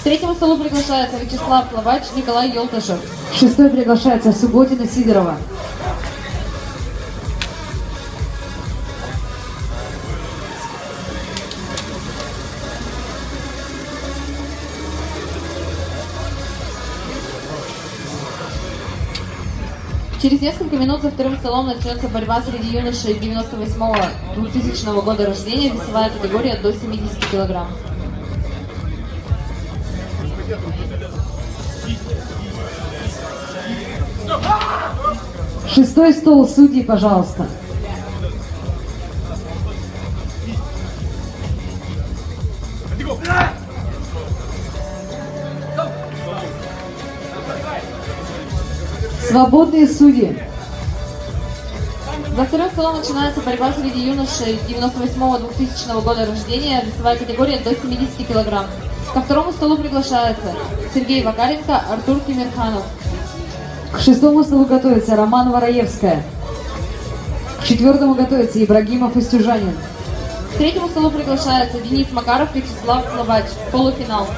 К третьему столу приглашается Вячеслав Лобач, Николай Елтышев. Шестой приглашается Субботина Сидорова. Через несколько минут за вторым столом начнется борьба среди юношей 98-2000 года рождения, весовая категория до 70 килограмм. Шестой стол судей, пожалуйста. Свободные судьи. За вторым столом начинается борьба среди юношей 98-2000 года рождения, весовая категория до 70 килограмм. Ко второму столу приглашается Сергей Вакаренко, Артур Кимирханов. К шестому столу готовится Роман Вороевская. К четвертому готовится Ибрагимов Истюжанин. К третьему столу приглашается Денис Макаров, Вячеслав Лобач. Полуфинал.